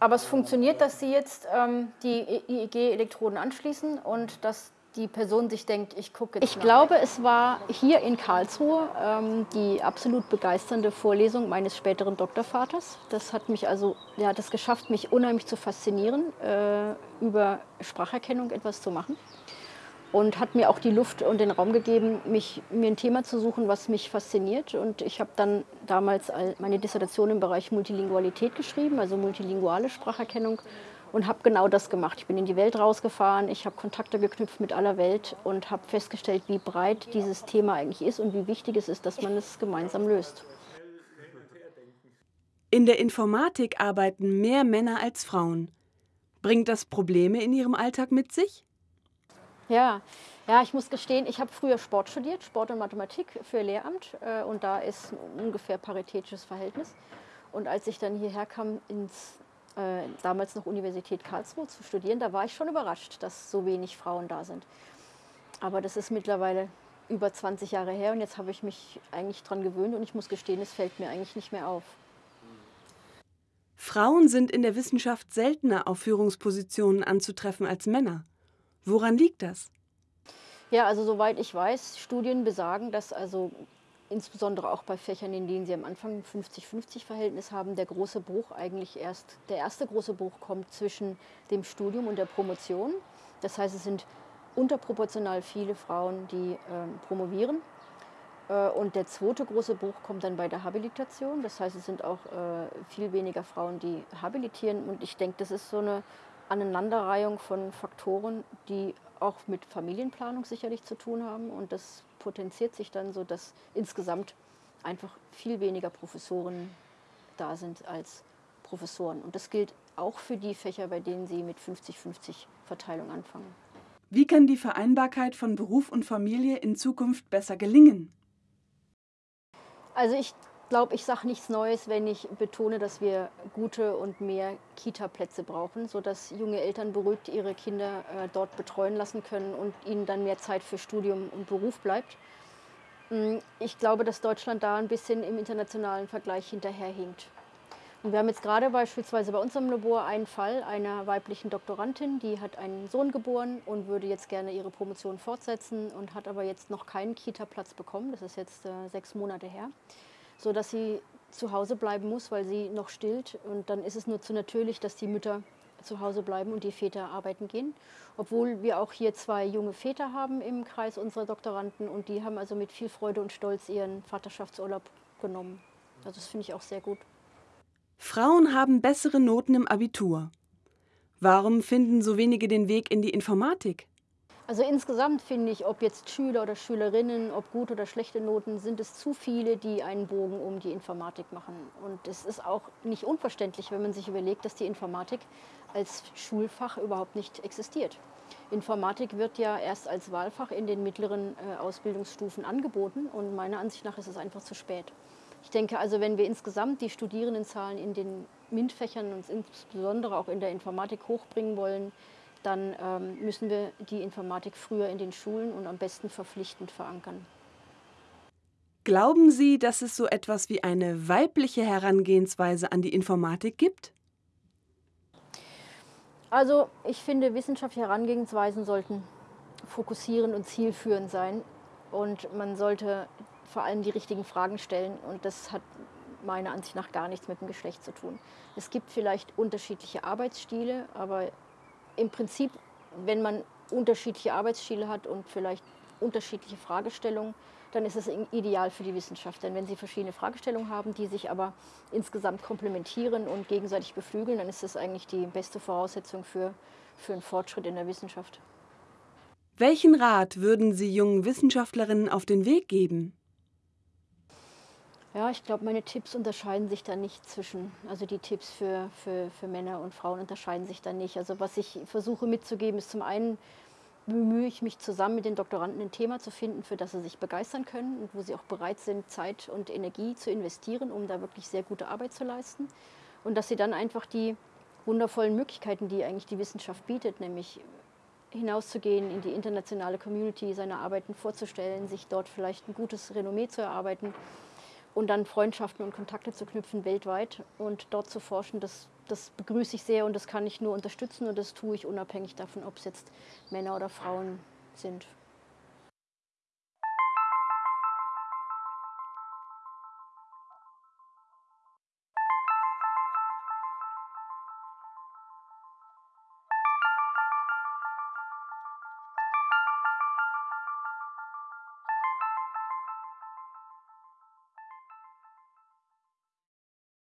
Aber es funktioniert, dass Sie jetzt ähm, die IEG-Elektroden anschließen und dass die Person sich denkt, ich gucke jetzt. Ich glaube, es war hier in Karlsruhe ähm, die absolut begeisternde Vorlesung meines späteren Doktorvaters. Das hat mich also, hat es geschafft, mich unheimlich zu faszinieren, äh, über Spracherkennung etwas zu machen. Und hat mir auch die Luft und den Raum gegeben, mich, mir ein Thema zu suchen, was mich fasziniert. Und ich habe dann damals meine Dissertation im Bereich Multilingualität geschrieben, also multilinguale Spracherkennung und habe genau das gemacht. Ich bin in die Welt rausgefahren, ich habe Kontakte geknüpft mit aller Welt und habe festgestellt, wie breit dieses Thema eigentlich ist und wie wichtig es ist, dass man es gemeinsam löst. In der Informatik arbeiten mehr Männer als Frauen. Bringt das Probleme in Ihrem Alltag mit sich? Ja, ja, ich muss gestehen, ich habe früher Sport studiert, Sport und Mathematik für Lehramt äh, und da ist ein ungefähr paritätisches Verhältnis. Und als ich dann hierher kam ins äh, damals noch Universität Karlsruhe zu studieren, da war ich schon überrascht, dass so wenig Frauen da sind. Aber das ist mittlerweile über 20 Jahre her und jetzt habe ich mich eigentlich daran gewöhnt und ich muss gestehen, es fällt mir eigentlich nicht mehr auf. Frauen sind in der Wissenschaft seltener auf Führungspositionen anzutreffen als Männer. Woran liegt das? Ja, also soweit ich weiß, Studien besagen, dass also insbesondere auch bei Fächern, in denen sie am Anfang 50-50-Verhältnis haben, der große Bruch eigentlich erst, der erste große Bruch kommt zwischen dem Studium und der Promotion. Das heißt, es sind unterproportional viele Frauen, die äh, promovieren. Und der zweite große Bruch kommt dann bei der Habilitation. Das heißt, es sind auch äh, viel weniger Frauen, die habilitieren. Und ich denke, das ist so eine Aneinanderreihung von Faktoren, die auch mit Familienplanung sicherlich zu tun haben. Und das potenziert sich dann so, dass insgesamt einfach viel weniger Professoren da sind als Professoren. Und das gilt auch für die Fächer, bei denen sie mit 50-50 Verteilung anfangen. Wie kann die Vereinbarkeit von Beruf und Familie in Zukunft besser gelingen? Also ich glaube, ich sage nichts Neues, wenn ich betone, dass wir gute und mehr Kita-Plätze brauchen, sodass junge Eltern beruhigt ihre Kinder äh, dort betreuen lassen können und ihnen dann mehr Zeit für Studium und Beruf bleibt. Mm, ich glaube, dass Deutschland da ein bisschen im internationalen Vergleich hinterherhinkt. Und wir haben jetzt gerade beispielsweise bei unserem Labor einen Fall einer weiblichen Doktorandin, die hat einen Sohn geboren und würde jetzt gerne ihre Promotion fortsetzen und hat aber jetzt noch keinen Kita-Platz bekommen. Das ist jetzt äh, sechs Monate her so dass sie zu Hause bleiben muss, weil sie noch stillt. Und dann ist es nur zu natürlich, dass die Mütter zu Hause bleiben und die Väter arbeiten gehen. Obwohl wir auch hier zwei junge Väter haben im Kreis unserer Doktoranden und die haben also mit viel Freude und Stolz ihren Vaterschaftsurlaub genommen. Also das finde ich auch sehr gut. Frauen haben bessere Noten im Abitur. Warum finden so wenige den Weg in die Informatik? Also insgesamt finde ich, ob jetzt Schüler oder Schülerinnen, ob gute oder schlechte Noten, sind es zu viele, die einen Bogen um die Informatik machen. Und es ist auch nicht unverständlich, wenn man sich überlegt, dass die Informatik als Schulfach überhaupt nicht existiert. Informatik wird ja erst als Wahlfach in den mittleren äh, Ausbildungsstufen angeboten und meiner Ansicht nach ist es einfach zu spät. Ich denke also, wenn wir insgesamt die Studierendenzahlen in den MINT-Fächern und insbesondere auch in der Informatik hochbringen wollen, dann ähm, müssen wir die Informatik früher in den Schulen und am besten verpflichtend verankern. Glauben Sie, dass es so etwas wie eine weibliche Herangehensweise an die Informatik gibt? Also ich finde, wissenschaftliche Herangehensweisen sollten fokussierend und zielführend sein. Und man sollte vor allem die richtigen Fragen stellen. Und das hat meiner Ansicht nach gar nichts mit dem Geschlecht zu tun. Es gibt vielleicht unterschiedliche Arbeitsstile, aber im Prinzip, wenn man unterschiedliche Arbeitsstile hat und vielleicht unterschiedliche Fragestellungen, dann ist es ideal für die Wissenschaft. Denn wenn Sie verschiedene Fragestellungen haben, die sich aber insgesamt komplementieren und gegenseitig beflügeln, dann ist das eigentlich die beste Voraussetzung für, für einen Fortschritt in der Wissenschaft. Welchen Rat würden Sie jungen Wissenschaftlerinnen auf den Weg geben? Ja, ich glaube, meine Tipps unterscheiden sich da nicht zwischen, also die Tipps für, für, für Männer und Frauen unterscheiden sich da nicht. Also was ich versuche mitzugeben, ist zum einen, bemühe ich mich zusammen mit den Doktoranden ein Thema zu finden, für das sie sich begeistern können und wo sie auch bereit sind, Zeit und Energie zu investieren, um da wirklich sehr gute Arbeit zu leisten. Und dass sie dann einfach die wundervollen Möglichkeiten, die eigentlich die Wissenschaft bietet, nämlich hinauszugehen in die internationale Community, seine Arbeiten vorzustellen, sich dort vielleicht ein gutes Renommee zu erarbeiten, und dann Freundschaften und Kontakte zu knüpfen weltweit und dort zu forschen, das das begrüße ich sehr und das kann ich nur unterstützen und das tue ich unabhängig davon, ob es jetzt Männer oder Frauen sind.